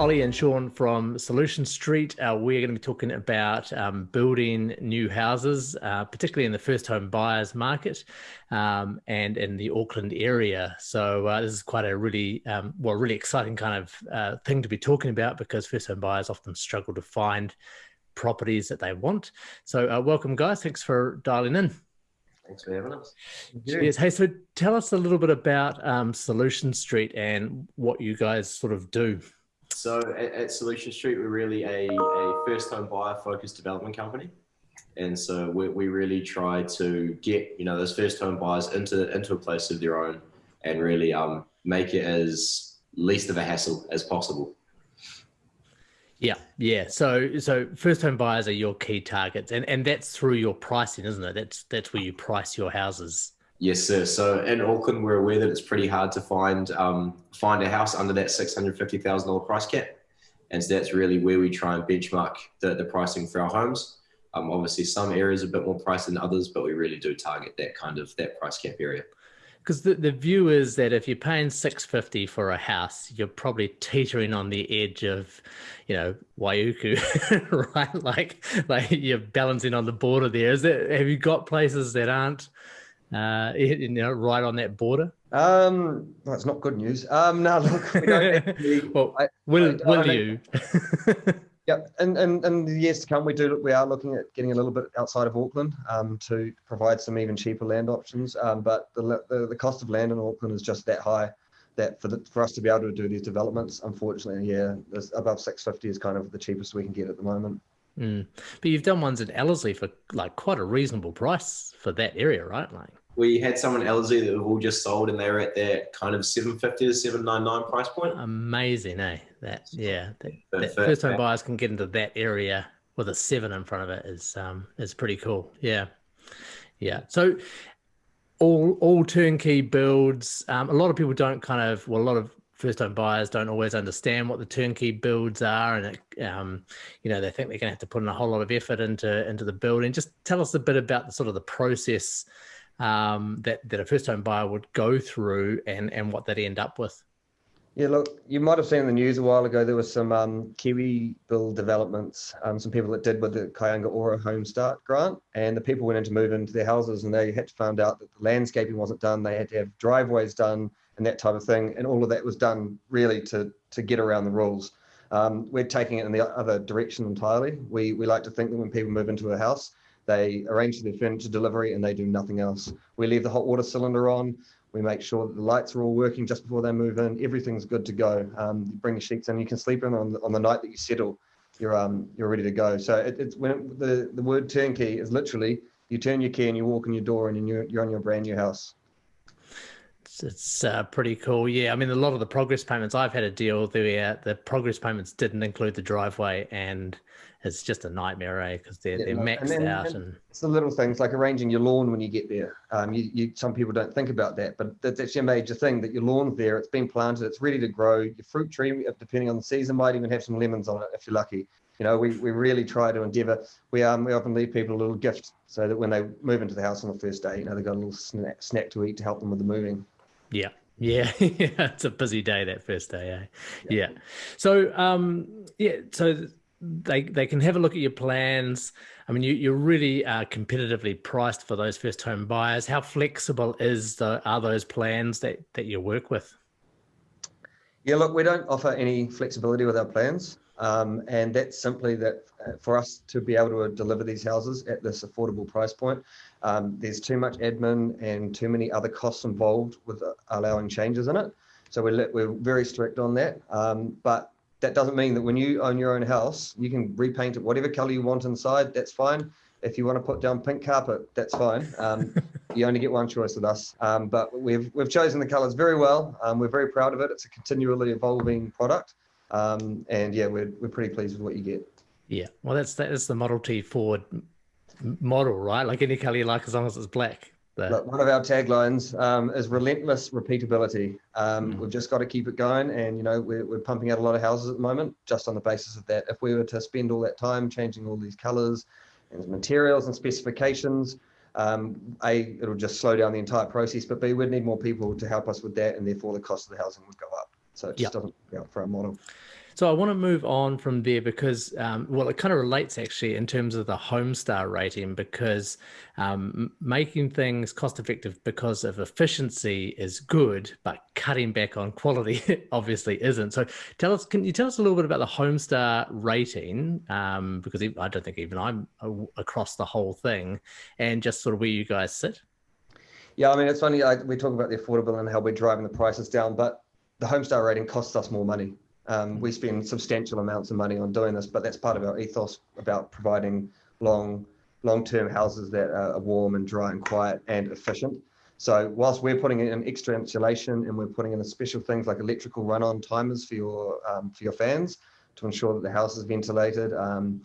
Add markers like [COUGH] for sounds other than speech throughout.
Ollie and Sean from Solution Street. Uh, we're going to be talking about um, building new houses, uh, particularly in the first home buyers market um, and in the Auckland area. So uh, this is quite a really, um, well, really exciting kind of uh, thing to be talking about because first home buyers often struggle to find properties that they want. So uh, welcome, guys. Thanks for dialing in. Thanks for having us. Yes. Hey, so tell us a little bit about um, Solution Street and what you guys sort of do. So at, at, Solution Street, we're really a, a first home buyer focused development company. And so we, we really try to get, you know, those first home buyers into, into a place of their own and really um, make it as least of a hassle as possible. Yeah, yeah. So, so first home buyers are your key targets, and and that's through your pricing, isn't it? That's that's where you price your houses. Yes, sir. So in Auckland, we're aware that it's pretty hard to find um, find a house under that six hundred fifty thousand dollar price cap, and so that's really where we try and benchmark the, the pricing for our homes. Um, obviously, some areas are a bit more priced than others, but we really do target that kind of that price cap area. Because the, the view is that if you're paying six fifty for a house, you're probably teetering on the edge of, you know, Waiuku, [LAUGHS] right? Like like you're balancing on the border there. Is that have you got places that aren't uh, you know, right on that border? Um, it's not good news. Um, no, look, we [LAUGHS] well, I, will, I, will I you? [LAUGHS] yeah, and, and, and the years to come, we do we are looking at getting a little bit outside of Auckland um, to provide some even cheaper land options. Um, but the, the, the cost of land in Auckland is just that high that for the, for us to be able to do these developments, unfortunately, yeah, above 650 is kind of the cheapest we can get at the moment. Mm. But you've done ones in Ellerslie for like quite a reasonable price for that area, right? Like we had someone Ellerslie that have all just sold, and they were at that kind of seven fifty to seven nine nine price point. Amazing, eh? That yeah, that, that first time buyers can get into that area with a seven in front of it is um is pretty cool. Yeah, yeah. So all all turnkey builds. Um, a lot of people don't kind of well, a lot of first time buyers don't always understand what the turnkey builds are and it, um, you know they think they're going to have to put in a whole lot of effort into into the building just tell us a bit about the sort of the process um, that that a first home buyer would go through and and what they'd end up with yeah, look, you might have seen in the news a while ago there was some um, Kiwi build developments, um, some people that did with the Kāinga Ora HomeStart grant, and the people went in to move into their houses, and they had to find out that the landscaping wasn't done. They had to have driveways done and that type of thing, and all of that was done really to to get around the rules. Um, we're taking it in the other direction entirely. We we like to think that when people move into a house, they arrange their furniture delivery and they do nothing else. We leave the hot water cylinder on. We make sure that the lights are all working just before they move in. Everything's good to go. Um, you bring the sheets in. You can sleep in on the, on the night that you settle. You're um you're ready to go. So it, it's when it, the the word turnkey is literally you turn your key and you walk in your door and you're you're on your brand new house. It's, it's uh, pretty cool. Yeah, I mean, a lot of the progress payments I've had a deal where the progress payments didn't include the driveway, and it's just a nightmare, eh? Because they're, yeah, they're maxed and then, out. And, and, it's the little things like arranging your lawn when you get there. Um, you, you some people don't think about that, but that's actually a major thing. That your lawn's there, it's been planted, it's ready to grow. Your fruit tree, depending on the season, might even have some lemons on it if you're lucky. You know, we, we really try to endeavour. We um we often leave people a little gift so that when they move into the house on the first day, you know, they've got a little snack, snack to eat to help them with the moving. Yeah. Yeah, [LAUGHS] yeah, it's a busy day that first day, eh? Yeah. yeah. So, um, yeah, so they they can have a look at your plans. I mean, you you're really uh, competitively priced for those first home buyers. How flexible is the are those plans that that you work with? Yeah, look, we don't offer any flexibility with our plans, um, and that's simply that uh, for us to be able to deliver these houses at this affordable price point, um, there's too much admin and too many other costs involved with uh, allowing changes in it. So we're, we're very strict on that. Um, but that doesn't mean that when you own your own house, you can repaint it whatever color you want inside. That's fine. If you want to put down pink carpet, that's fine. Um, [LAUGHS] you only get one choice with us. Um, but we've we've chosen the colors very well. Um, we're very proud of it. It's a continually evolving product. Um, and yeah, we're we're pretty pleased with what you get. Yeah, well, that's that's the Model T Ford model, right? Like any color you like, as long as it's black. Look, one of our taglines um, is relentless repeatability. Um, mm. We've just got to keep it going, and you know we're, we're pumping out a lot of houses at the moment, just on the basis of that. If we were to spend all that time changing all these colors and materials and specifications, um, a it'll just slow down the entire process. But b we'd need more people to help us with that, and therefore the cost of the housing would go up. So it just yep. doesn't work out for our model. So I want to move on from there because, um, well, it kind of relates actually in terms of the Homestar rating because um, making things cost effective because of efficiency is good, but cutting back on quality [LAUGHS] obviously isn't. So tell us, can you tell us a little bit about the Homestar rating? Um, because I don't think even I'm across the whole thing and just sort of where you guys sit. Yeah, I mean, it's funny. we talk about the affordable and how we're driving the prices down, but the Homestar rating costs us more money. Um, we spend substantial amounts of money on doing this, but that's part of our ethos about providing long, long-term houses that are warm and dry and quiet and efficient. So whilst we're putting in extra insulation and we're putting in special things like electrical run-on timers for your um, for your fans to ensure that the house is ventilated, um,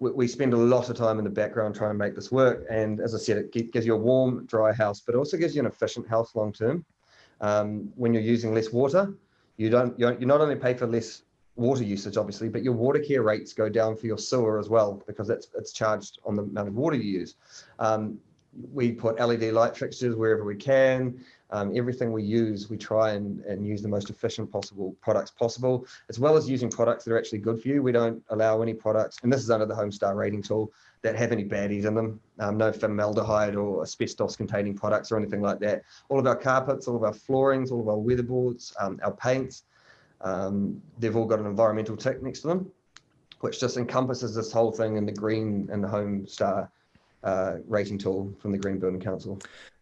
we, we, spend a lot of time in the background trying to make this work. And as I said, it gives you a warm, dry house, but also gives you an efficient house long term. Um, when you're using less water, you don't, You're not only pay for less water usage, obviously, but your Watercare rates go down for your sewer as well because it's it's charged on the amount of water you use. Um, we put LED light fixtures wherever we can. Um, everything we use, we try and, and use the most efficient possible products possible, as well as using products that are actually good for you. We don't allow any products, and this is under the Homestar rating tool, that have any baddies in them. Um, no formaldehyde or asbestos containing products or anything like that. All of our carpets, all of our floorings, all of our weatherboards, um, our paints, um, they've all got an environmental tick next to them, which just encompasses this whole thing in the green and the Homestar uh, rating tool from the Green Building Council.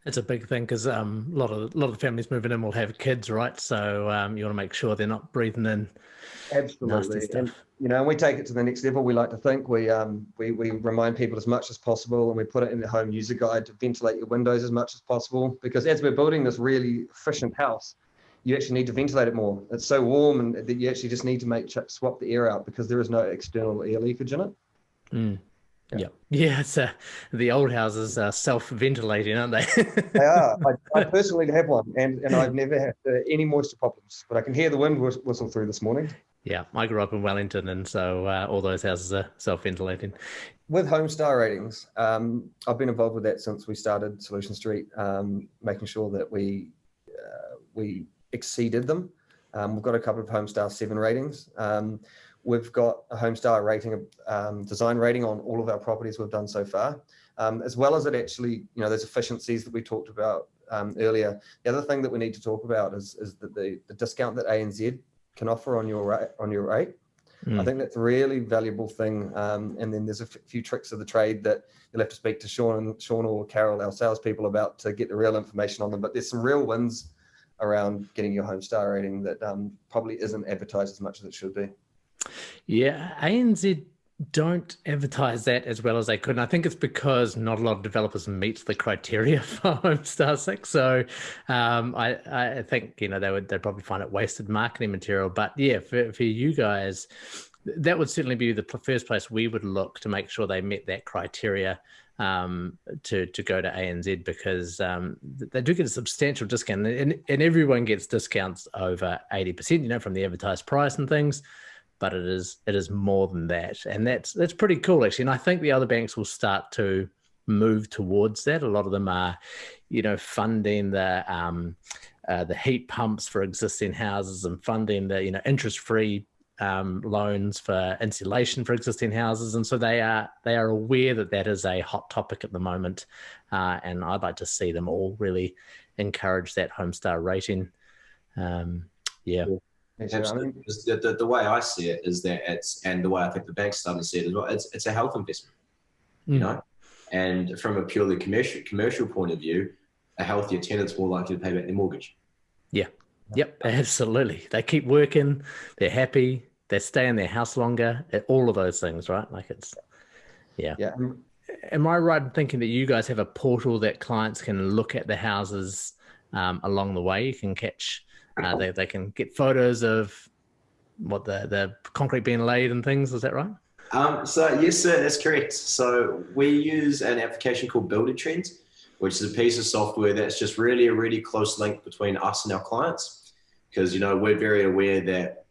It's a big thing because um, a lot of a lot of families moving in will have kids, right? So um, you want to make sure they're not breathing in absolutely and, you know, and we take it to the next level. We like to think we um we we remind people as much as possible, and we put it in the home user guide to ventilate your windows as much as possible. Because as we're building this really efficient house, you actually need to ventilate it more. It's so warm, and that you actually just need to make swap the air out because there is no external air leakage in it. Mm. Yeah, [LAUGHS] yeah. It's uh, the old houses are self-ventilating, aren't they? they are. I, I, [LAUGHS] personally have one, and and I've never had uh, any moisture problems. But I can hear the wind whistle through this morning. Yeah, I grew up in Wellington, and so uh, all those houses are self-ventilating. With Homestar ratings, um, I've been involved with that since we started Solution Street, um, making sure that we uh, we exceeded them. Um, we've got a couple of Homestar seven ratings. We've got a Homestar rating, um, design rating on all of our properties we've done so far, um, as well as it actually, you know, there's efficiencies that we talked about um, earlier. The other thing that we need to talk about is, is that the, the discount that ANZ can offer on your rate, on your rate. Mm. I think that's a really valuable thing. Um, and then there's a few tricks of the trade that you'll have to speak to Sean and Sean or Carol, our salespeople, about to get the real information on them. But there's some real wins around getting your Homestar rating that um, probably isn't advertised as much as it should be. Yeah, ANZ don't advertise that as well as they could. And I think it's because not a lot of developers meet the criteria [LAUGHS] for Homestar 6. So um, I, I think, you know, they would they'd probably find it wasted marketing material. But yeah, for, for you guys, that would certainly be the first place we would look to make sure they met that criteria um, to to go to ANZ because um, they do get a substantial discount and, and everyone gets discounts over 80%, you know, from the advertised price and things but it is it is more than that, and that's that's pretty cool actually. And I think the other banks will start to move towards that. A lot of them are, you know, funding the um, uh, the heat pumps for existing houses and funding the you know interest free um, loans for insulation for existing houses, and so they are they are aware that that is a hot topic at the moment, uh, and I'd like to see them all really encourage that Homestar rating. Um, yeah. Absolutely. The, the, the, way I see it is that it's, and the way I think the bank's starting to see it as well, it's, it's a health investment, mm. you know? And from a purely commercial, commercial point of view, a healthier tenant's more likely to pay back their mortgage. Yeah. Yep. Absolutely. They keep working. They're happy. They stay in their house longer. All of those things, right? Like it's, yeah. Yeah. Am I right in thinking that you guys have a portal that clients can look at the houses um, along the way? You can catch uh, they, they can get photos of what the, the concrete being laid and things. Is that right? Um, so yes, sir, that's correct. So we use an application called Builder Trends, which is a piece of software that's just really a really close link between us and our clients. Because you know we're very aware that,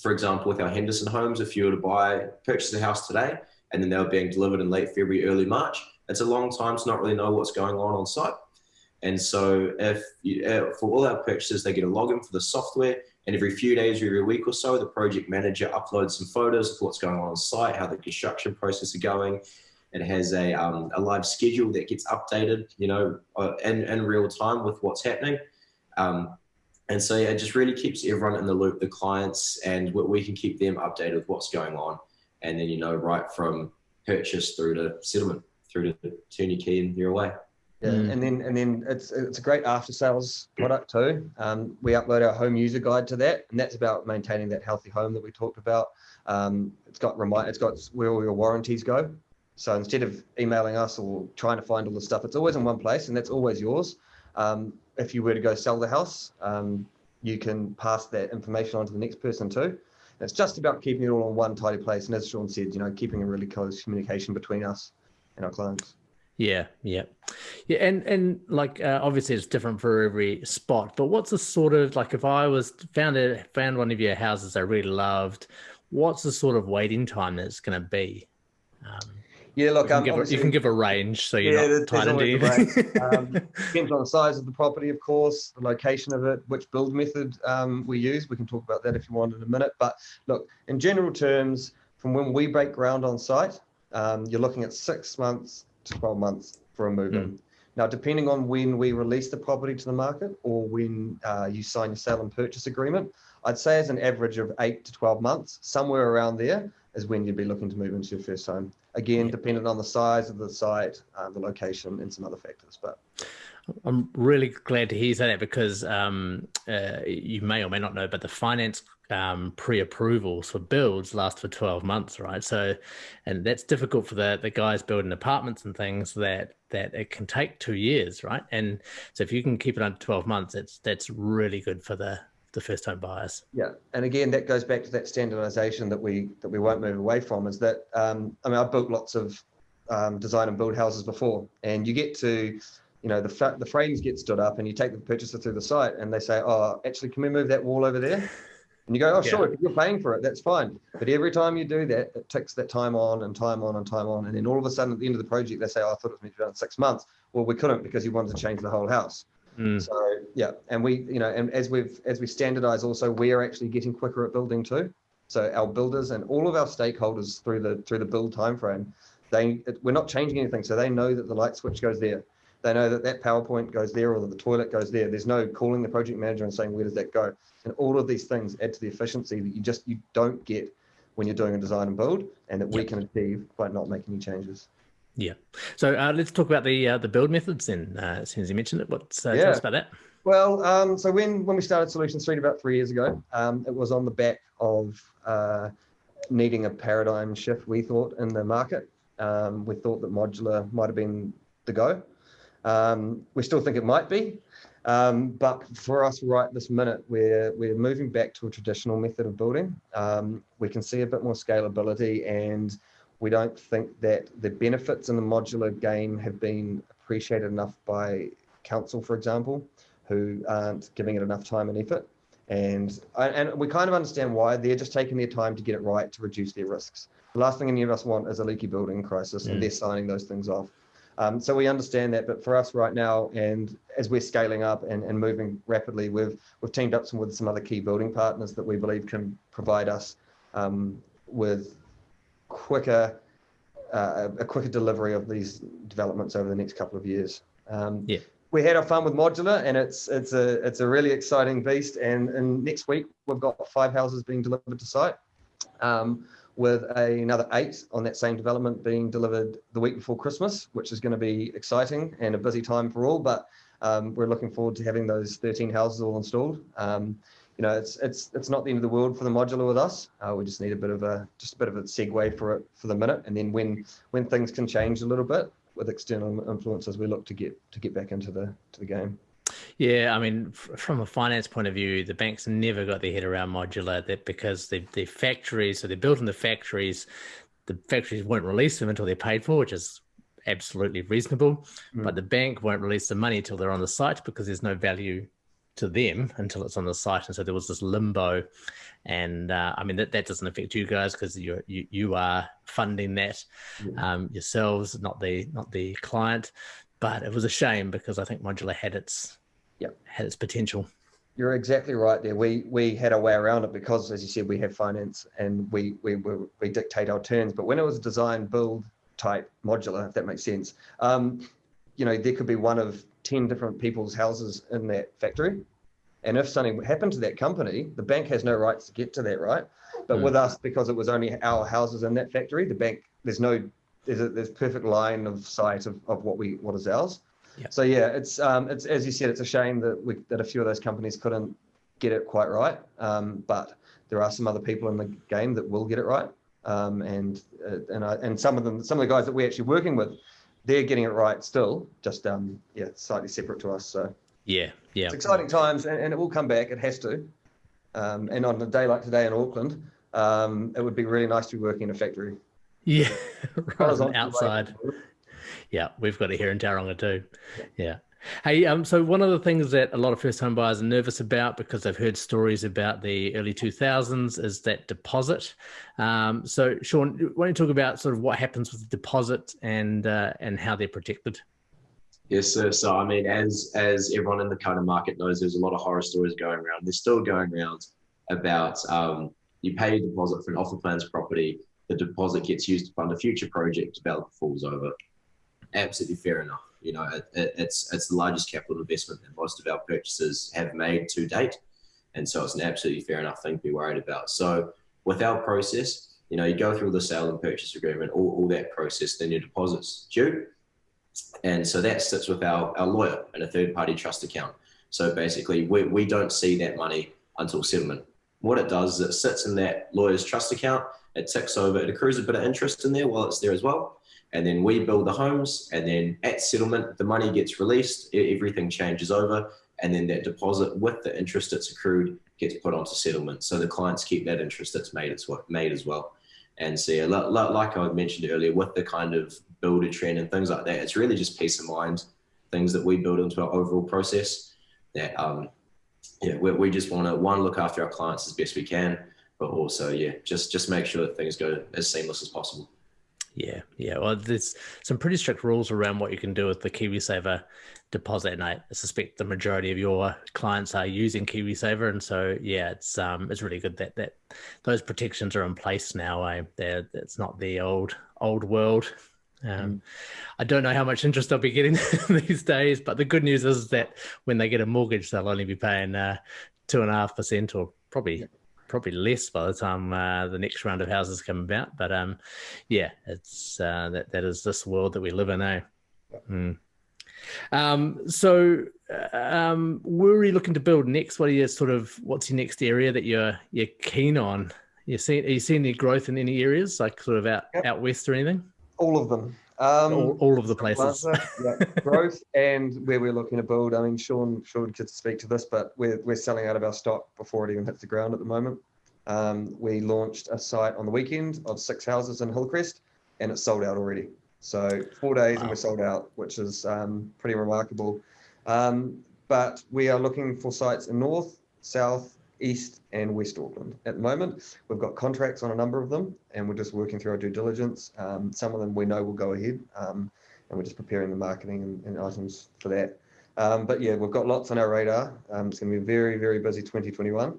for example, with our Henderson homes, if you were to buy purchase a house today and then they were being delivered in late February, early March, it's a long time to not really know what's going on on site. And so if you, uh, for all our purchases, they get a login for the software And every few days, every week or so, the project manager uploads some photos of what's going on on site, how the construction process is going. It has a, um, a live schedule that gets updated, you know, uh, in, in real time with what's happening. Um, and so yeah, it just really keeps everyone in the loop, the clients, and we can keep them updated with what's going on. And then, you know, right from purchase through to settlement, through to turn your key and you're away. Yeah, mm. and then and then it's it's a great after sales product too. Um, we upload our home user guide to that, and that's about maintaining that healthy home that we talked about. Um, it's got remind, it's got where all your warranties go. So instead of emailing us or trying to find all the stuff, it's always in one place, and that's always yours. Um, if you were to go sell the house, um, you can pass that information on to the next person too. And it's just about keeping it all in one tidy place, and as Sean said, you know, keeping a really close communication between us and our clients. Yeah, yeah, yeah, and and like uh, obviously it's different for every spot. But what's the sort of like if I was found a, found one of your houses I really loved, what's the sort of waiting time that's going to be? Um, yeah, look, you can, um, a, you can, give a, range, so you're yeah, not tied into anything. [LAUGHS] um, depends on the size of the property, of course, the location of it, which build method um, we use. We can talk about that if you want in a minute. But look, in general terms, from when we break ground on site, um, you're looking at six months 12 months for a move in. Mm. Now, depending on when we release the property to the market or when uh, you sign your sale and purchase agreement, I'd say as an average of eight to 12 months, somewhere around there is when you'd be looking to move into your first home. Again, yeah. dependent on the size of the site, uh, the location, and some other factors. But I'm really glad to hear that because um, uh, you may or may not know, but the finance um, pre-approvals for builds last for 12 months, right? So, and that's difficult for the, the guys building apartments and things that, that it can take two years, right? And so if you can keep it under 12 months, it's, that's really good for the, the first time buyers. Yeah. And again, that goes back to that standardization that we, that we won't move away from is that, um, I mean, I've built lots of um, design and build houses before and you get to, you know, the, the frames get stood up and you take the purchaser through the site and they say, oh, actually, can we move that wall over there? And you go, oh, sure, if you're paying for it, that's fine. But every time you do that, it takes that time on and time on and time on. And then all of a sudden at the end of the project, they say, oh, I thought it was meant to be done in six months. Well, we couldn't because you wanted to change the whole house. Mm. So yeah, and we, you know, and as we've as we standardize also, we are actually getting quicker at building too. So our builders and all of our stakeholders through the through the build timeframe, they we're not changing anything. So they know that the light switch goes there. They know that that PowerPoint goes there or that the toilet goes there. There's no calling the project manager and saying, where does that go? And all of these things add to the efficiency that you just, you don't get when you're doing a design and build and that we can achieve by not making any changes. Yeah. So uh, let's talk about the uh, the build methods then. Uh, as soon as you mentioned it, what's uh, yeah. tell us about that? Well, um, so when when we started Solution Street about three years ago, um, it was on the back of uh, needing a paradigm shift. We thought in the market, um, we thought that modular might have been the go. Um, we still think it might be, um, but for us right this minute, we're, we're moving back to a traditional method of building. Um, we can see a bit more scalability and we don't think that the benefits in the modular game have been appreciated enough by council, for example, who aren't giving it enough time and effort. And, and we kind of understand why they're just taking their time to get it right to reduce their risks. The last thing any of us want is a leaky building crisis, mm. and they're signing those things off. Um, so we understand that, but for us right now, and as we're scaling up and, and moving rapidly, we've we've teamed up some, with some other key building partners that we believe can provide us um, with quicker uh, a quicker delivery of these developments over the next couple of years. Um, yeah. We had our fun with modular, and it's it's a it's a really exciting beast. And, and next week we've got five houses being delivered to site. Um, with a, another eight on that same development being delivered the week before Christmas, which is going to be exciting and a busy time for all. But um, we're looking forward to having those 13 houses all installed. Um, you know, it's it's it's not the end of the world for the modular with us. Uh, we just need a bit of a just a bit of a segue for it for the minute, and then when when things can change a little bit with external influences, we look to get to get back into the to the game. Yeah, I mean, from a finance point of view, the banks never got their head around modular that because the the factories, so they're building the factories, the factories won't release them until they're paid for, which is absolutely reasonable. Mm. But the bank won't release the money until they're on the site because there's no value to them until it's on the site. And so there was this limbo. And uh, I mean, that, that doesn't affect you guys because you you, you are funding that um, yourselves, not the not the client. But it was a shame because I think modular had its yeah had its potential. You're exactly right there. We we had a way around it because, as you said, we have finance and we we we, we dictate our terms. But when it was design build type modular, if that makes sense, um, you know, there could be one of ten different people's houses in that factory, and if something happened to that company, the bank has no rights to get to that, right? But mm. with us, because it was only our houses in that factory, the bank there's no there's a there's perfect line of sight of, of what we what is ours. So yeah, it's um, it's as you said, it's a shame that we that a few of those companies couldn't get it quite right. Um, but there are some other people in the game that will get it right. Um, and uh, and I, and some of them, some of the guys that we're actually working with, they're getting it right still. Just um, yeah, slightly separate to us. So yeah, yeah, it's exciting times, and, and it will come back. It has to. Um, and on a day like today in Auckland, um, it would be really nice to be working in a factory. Yeah, [LAUGHS] right outside yeah, we've got it here in Tauranga too. Yeah. Hey, um, so one of the things that a lot of first home buyers are nervous about because they've heard stories about the early 2000s is that deposit. Um, so, Sean, why don't you talk about sort of what happens with the deposit and uh, and how they're protected? Yes, sir. So, I mean, as as everyone in the kind of market knows, there's a lot of horror stories going around. They're still going around about um, you pay a deposit for an offer plans property, the deposit gets used to fund a future project, developer falls over absolutely fair enough. You know, it, it, it's it's the largest capital investment that most of our purchasers have made to date, and so it's an absolutely fair enough thing to be worried about. So with our process, you know, you go through the sale and purchase agreement, all, all that process, then your deposits due, and so that sits with our, our lawyer in a third party trust account. So basically, we, we don't see that money until settlement. What it does is it sits in that lawyer's trust account, it ticks over, it accrues a bit of interest in there while it's there as well and then we build the homes and then at settlement the money gets released everything changes over and then that deposit with the interest that's accrued gets put onto settlement. So the clients keep that interest that's made it's what made as well. And so yeah, like I mentioned earlier with the kind of Buildertrend and things like that it's really just peace of mind things that we build into our overall process that um yeah we, we just want to one look after our clients as best we can but also yeah just just make sure that things go as seamless as possible yeah, yeah. Well, there's some pretty strict rules around what you can do with the KiwiSaver deposit, and I suspect the majority of your clients are using KiwiSaver, and so yeah, it's um, it's really good that that those protections are in place now. Eh? They're, it's not the old old world. Um, mm. I don't know how much interest they'll be getting [LAUGHS] these days, but the good news is that when they get a mortgage, they'll only be paying uh, two and a half percent, or probably probably less by the time uh, the next round of houses come about. But um, yeah, it's uh, that that is this world that we live in, eh? Mm. Um, so, uh, um, where are you looking to build next? What are your sort of what's your next area that you're you're keen on? You see, are you seeing any growth in any areas like sort of out yep. out west or anything? All of them. Um, all, all, of the places. yeah, [LAUGHS] growth and where we're looking to build. I mean, Sean, Sean could speak to this, but we're, we're selling out of our stock before it even hits the ground at the moment. Um, we launched a site on the weekend of six houses in Hillcrest, and it's sold out already. So four days wow. and we're sold out, which is um, pretty remarkable. Um, but we are looking for sites in North, South, East, and West Auckland at the moment. We've got contracts on a number of them, and we're just working through our due diligence. Um, some of them we know will go ahead, um, and we're just preparing the marketing and, and items for that. Um, but yeah, we've got lots on our radar. Um, it's going to be a very, very busy 2021.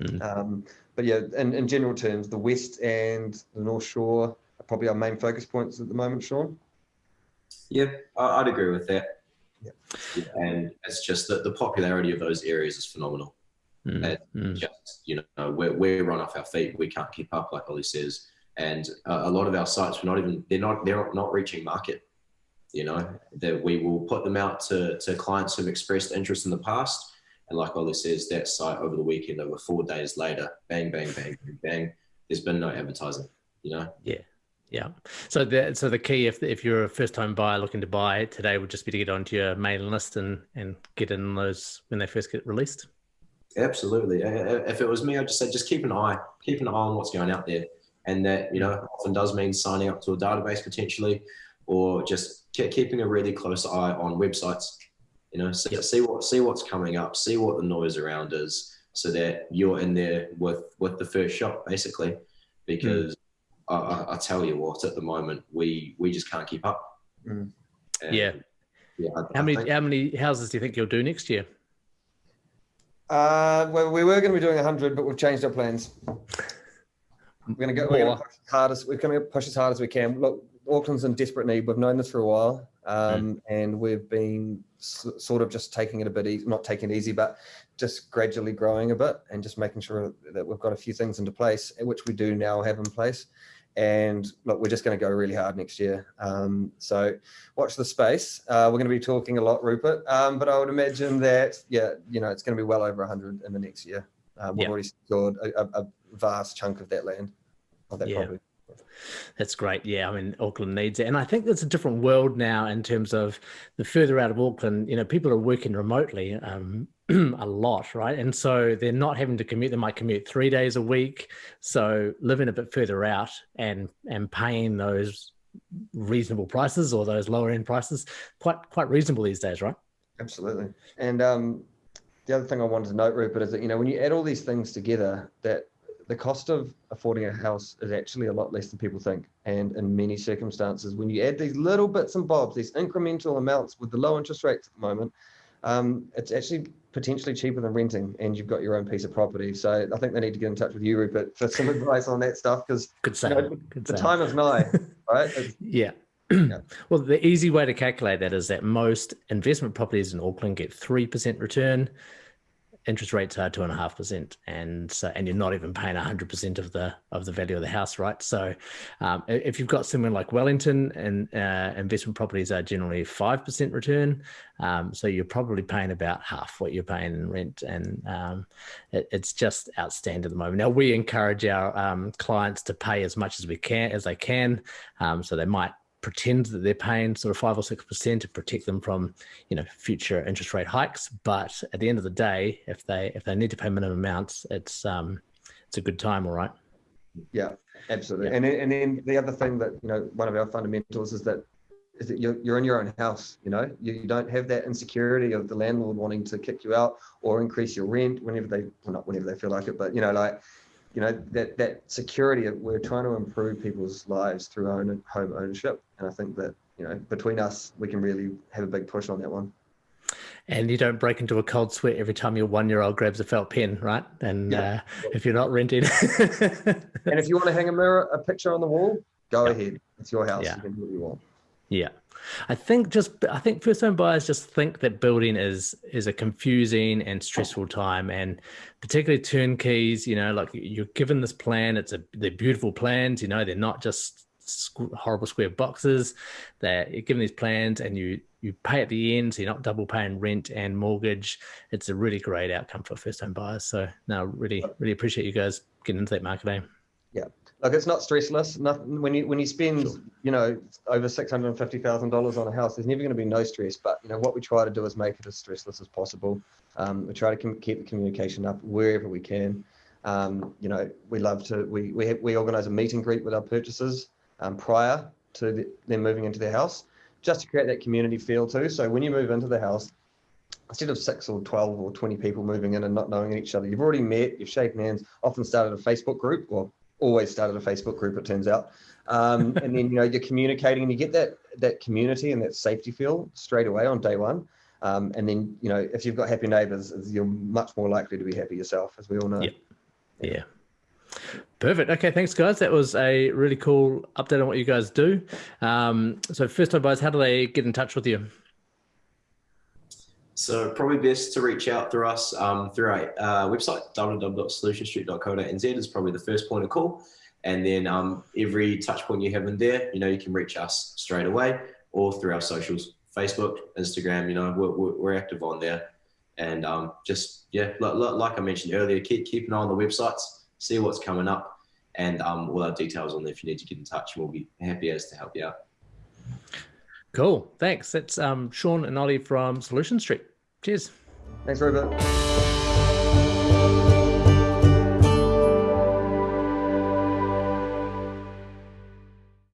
Mm. Um, but yeah, in, in general terms, the West and the North Shore are probably our main focus points at the moment, Sean. Yeah, I'd agree with that. Yeah. And it's just that the popularity of those areas is phenomenal. Mm, mm. Just you know, we're we're run off our feet. We can't keep up, like Ollie says. And uh, a lot of our sites, we're not even they're not they're not reaching market. You know, that we will put them out to to clients who've expressed interest in the past. And like Ollie says, that site over the weekend, over four days later, bang, bang, bang, bang, bang. There's been no advertising. You know. Yeah. Yeah. So the so the key if if you're a first time buyer looking to buy today would just be to get onto your mailing list and and get in those when they first get released. Absolutely. If it was me, I'd just say just keep an eye, keep an eye on what's going out there, and that you know often does mean signing up to a database potentially, or just keeping a really close eye on websites. You know, see, see what see what's coming up, see what the noise around is, so that you're in there with with the first shot, basically. Because mm. I, I, tell you what, at the moment we we just can't keep up. Mm. Yeah. Yeah. I, how many think, how many houses do you think you'll do next year? Uh, well, we were going to be doing 100, but we've changed our plans. We're going to go. We're going to push as hard as we're going to push as hard as we can. Look, Auckland's in desperate need. We've known this for a while, um, mm. and we've been sort of just taking it a bit easy, not taking it easy, but just gradually growing a bit and just making sure that we've got a few things into place, which we do now have in place. And look, we're just going to go really hard next year. Um, so watch the space. Uh, we're going to be talking a lot, Rupert. Um, but I would imagine that, yeah, you know, it's going to be well over 100 in the next year. Um, we've already secured a, a, vast chunk of that land, of that yeah. property. That's great. Yeah, I mean, Auckland needs it, and I think there's a different world now in terms of the further out of Auckland. You know, people are working remotely um, [CLEARS THROAT] a lot, right? And so they're not having to commute. They might commute three days a week. So living a bit further out and and paying those reasonable prices or those lower end prices quite quite reasonable these days, right? Absolutely. And um, the other thing I wanted to note, Rupert, is that you know when you add all these things together, that the cost of affording a house is actually a lot less than people think. And in many circumstances, when you add these little bits and bobs, these incremental amounts with the low interest rates at the moment, um, it's actually potentially cheaper than renting and you've got your own piece of property. So I think they need to get in touch with you, Rupert, for some [LAUGHS] advice on that stuff because you know, the time is nigh, [LAUGHS] right? Yeah. yeah. [CLEARS THROAT] Well, the easy way to calculate that is that most investment properties in Auckland get 3% return interest rates are two and a half percent, and so and you're not even paying hundred percent of the of the value of the house, right? So, um, if you've got somewhere like Wellington, and uh, investment properties are generally five percent return, um, so you're probably paying about half what you're paying in rent, and um, it, it's just outstanding at the moment. Now we encourage our um, clients to pay as much as we can as they can, um, so they might pretend that they're paying sort of five or six percent to protect them from you know future interest rate hikes. But at the end of the day if they if they need to pay minimum amounts it's um it's a good time all right? Yeah absolutely. Yeah. and and then the other thing that you know one of our fundamentals is that is that you're, you're in your own house you know? You, you don't have that insecurity of the landlord wanting to kick you out or increase your rent whenever they well not whenever they feel like it but you know like you know that that security of we're trying to improve people's lives through own home ownership. And i think that you know between us we can really have a big push on that one. And you don't break into a cold sweat every time your one year old grabs a felt pen right? And yeah. uh, if you're not renting and if you want to hang a mirror a picture on the wall go yeah. ahead. It's your house. Yeah. you can do what you want. Yeah I think just I think first home buyers just think that building is is a confusing and stressful time, and particularly turnkeys. You know, like you're given this plan, it's a they're beautiful plans. You know, they're not just horrible square boxes. That you're given these plans, and you you pay at the end, so you're not double paying rent and mortgage. It's a really great outcome for first home buyers. So, now really really appreciate you guys getting into that market. Eh? Like it's not stressless. Nothing when you when you spend sure. you know over six hundred and fifty thousand dollars on a house, there's never going to be no stress. But you know what we try to do is make it as stressless as possible. Um, we try to com- keep the communication up wherever we can. Um, you know we love to we we have, we organise a meet and greet with our purchasers um, prior to the, them moving into their house, just to create that community feel too. So when you move into the house, instead of six or 12 or 20 people moving in and not knowing each other, you've already met, you've shaken hands, often started a Facebook group or always started a Facebook group, it turns out. Um, [LAUGHS] and then, you know, you're communicating and you get that, that community and that safety feel straight away on day one. Um, and then, you know, if you've got happy neighbors, you're much more likely to be happy yourself, as we all know. Yeah. yeah. Perfect. Okay, thanks, guys. That was a really cool update on what you guys do. Um, so, first time buyers, how do they get in touch with you? So probably best to reach out through us um, through our uh, website, www.solutionstreet.co.nz is probably the first point of call. And then um, every touch point you have in there, you know, you can reach us straight away or through our socials, Facebook, Instagram, you know, we're, we're active on there. And um, just, yeah, like, I mentioned earlier, keep, keep an eye on the websites, see what's coming up and um, all our details on there if you need to get in touch. We'll be happy as to help you out. Cool. Thanks. That's um, Sean and Ollie from Solution Street. Cheers. Thanks, Robert.